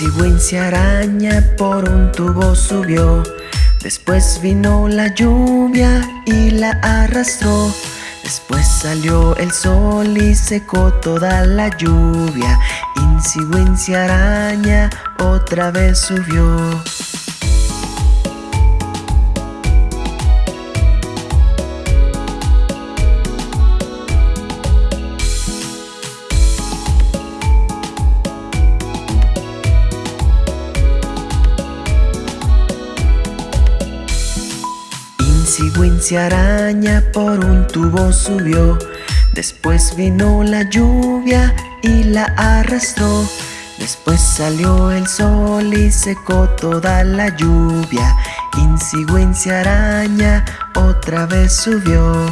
Insigüencia araña por un tubo subió. Después vino la lluvia y la arrastró. Después salió el sol y secó toda la lluvia. Insigüencia araña otra vez subió. Araña por un tubo subió. Después vino la lluvia y la arrastró. Después salió el sol y secó toda la lluvia. Insigüencia araña otra vez subió.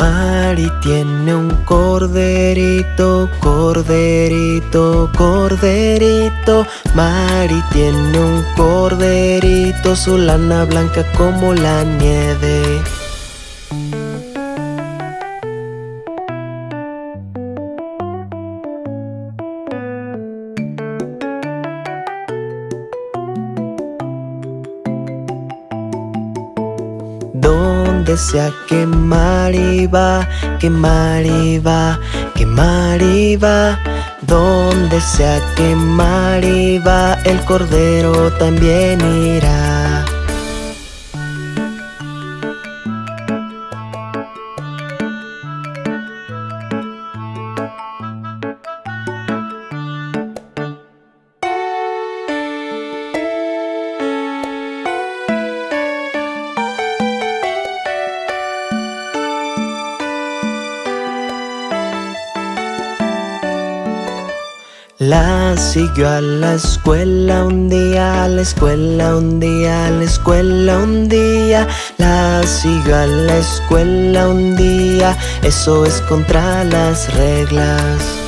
Mari tiene un corderito, corderito, corderito. Mari tiene un corderito, su lana blanca como la nieve. Donde sea que Mari va, que Mari va, que Mari va. Donde sea que Mari va, el cordero también irá. La siguió a la escuela un día, a la escuela un día, a la escuela un día. La siguió a la escuela un día, eso es contra las reglas.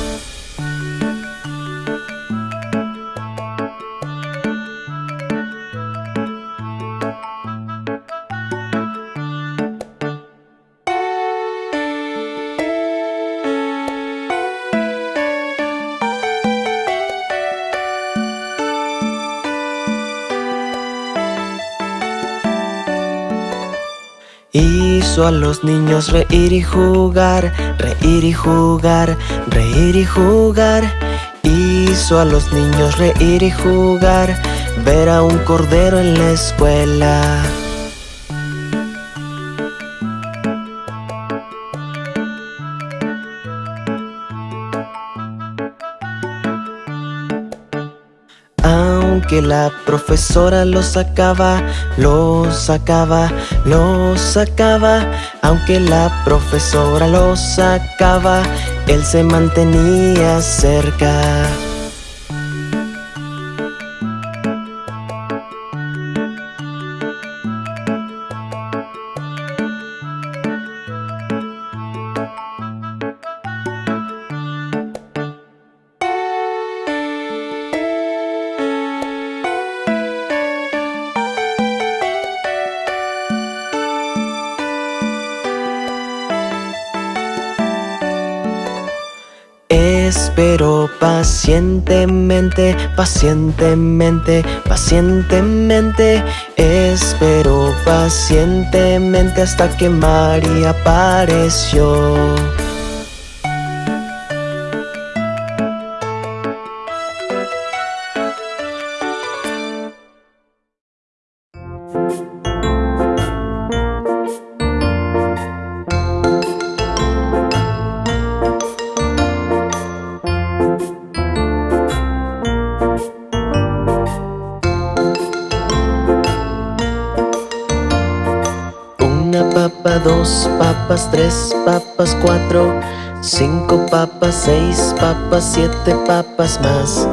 Hizo a los niños reír y jugar, reír y jugar, reír y jugar. Hizo a los niños reír y jugar, ver a un cordero en la escuela. Aunque la profesora lo sacaba, lo sacaba, lo sacaba. Aunque la profesora lo sacaba, él se mantenía cerca. Espero pacientemente, pacientemente, pacientemente. Espero pacientemente hasta que María apareció. Una papa, dos papas, tres papas, cuatro Cinco papas, seis papas, siete papas más.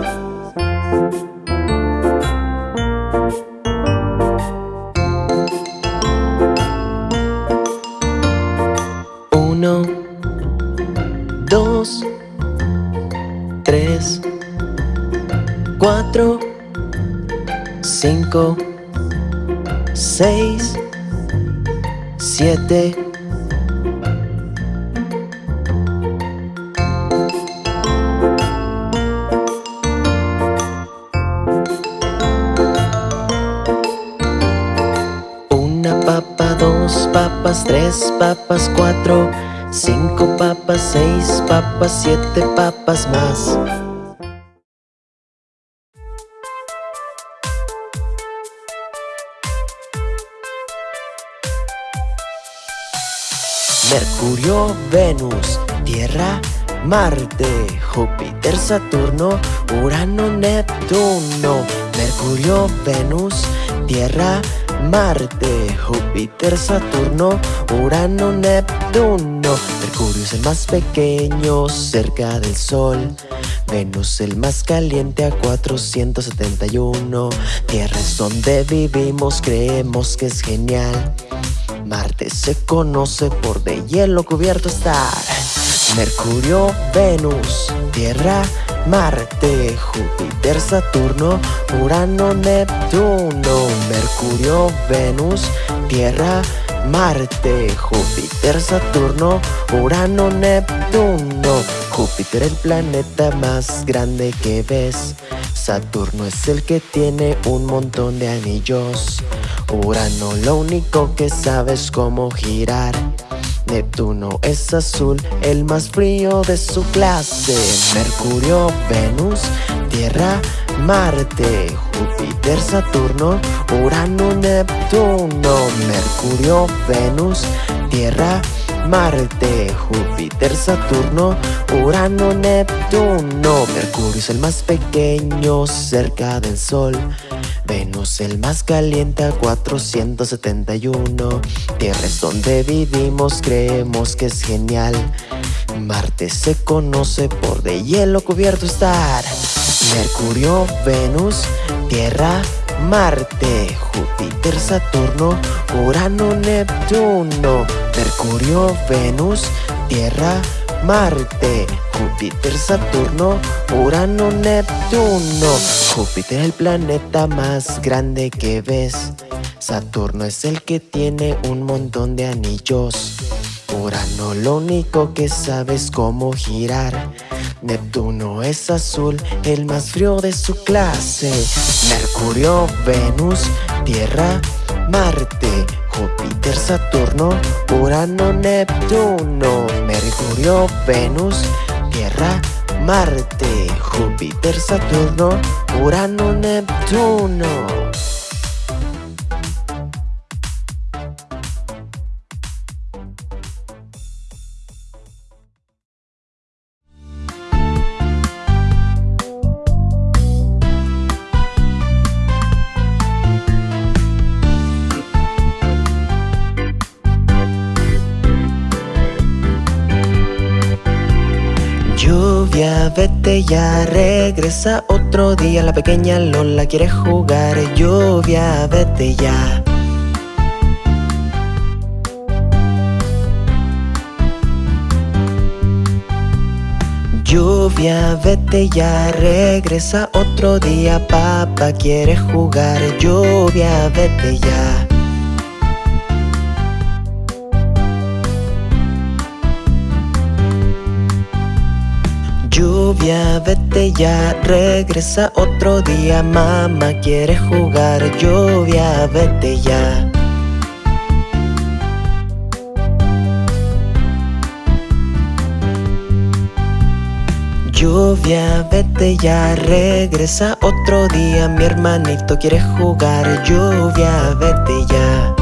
Uno Dos Tres Cuatro Cinco Seis Siete papas, tres papas, cuatro, cinco papas, seis papas, siete papas más. Mercurio, Venus, Tierra, Marte, Júpiter, Saturno, Urano, Neptuno, Mercurio, Venus, Tierra, Marte, Júpiter, Saturno, Urano, Neptuno. Mercurio es el más pequeño cerca del Sol. Venus el más caliente a 471 Tierra es donde vivimos, creemos que es genial Marte se conoce por de hielo cubierto estar Mercurio, Venus, Tierra, Marte, Júpiter, Saturno, Urano, Neptuno, Mercurio, Venus, Tierra, Marte, Júpiter, Saturno, Urano, Neptuno. Júpiter el planeta más grande que ves. Saturno es el que tiene un montón de anillos Urano lo único que sabe es cómo girar. Neptuno es azul, el más frío de su clase. Mercurio, Venus, Tierra, Marte, Júpiter, Saturno, Urano, Neptuno. Mercurio, Venus, Tierra, Marte, Júpiter, Saturno, Urano, Neptuno. Mercurio es el más pequeño cerca del Sol Venus el más caliente a 471 Tierra es donde vivimos, creemos que es genial. Marte se conoce por de hielo cubierto estar. Mercurio, Venus, Tierra, Marte, Júpiter, Saturno, Urano, Neptuno. Mercurio, Venus, Tierra, Marte, Júpiter, Saturno, Urano, Neptuno. Júpiter el planeta más grande que ves. Saturno es el que tiene un montón de anillos. Urano lo único que sabe es cómo girar. Neptuno es azul, el más frío de su clase. Mercurio, Venus, Tierra, Marte, Júpiter, Saturno, Urano, Neptuno, Mercurio, Venus, Tierra, Marte, Júpiter, Saturno, Urano, Neptuno. Vete ya, regresa otro día. La pequeña Lola quiere jugar Lluvia, vete ya. Lluvia, vete ya, regresa otro día. Papá quiere jugar Lluvia, vete ya Lluvia, vete ya, regresa otro día Mamá quiere jugar, lluvia, vete ya. Lluvia, vete ya, regresa otro día Mi hermanito quiere jugar, lluvia, vete ya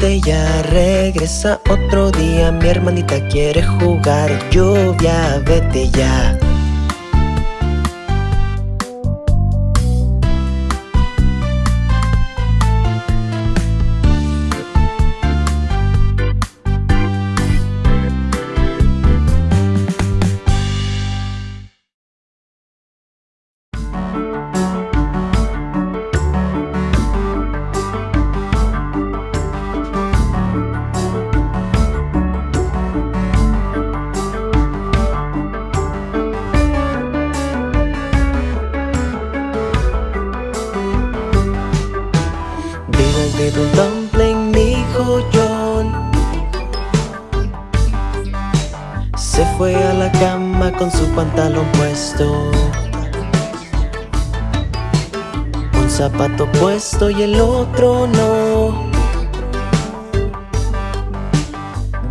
vete ya, regresa otro día. Mi hermanita quiere jugar, lluvia, vete ya con su pantalón puesto. Un zapato puesto y el otro no.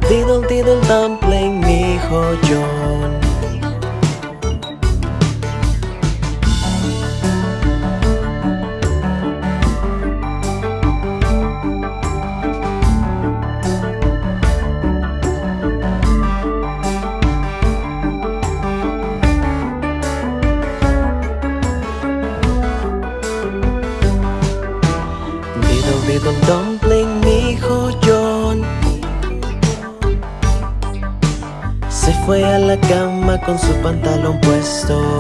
Diddle diddle dumpling, mi hijo John Diddle dumpling, mi hijo John Se fue a la cama con su pantalón puesto.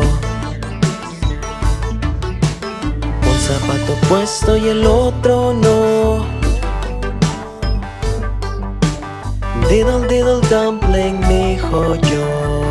Un zapato puesto y el otro no. Diddle diddle dumpling, mi hijo John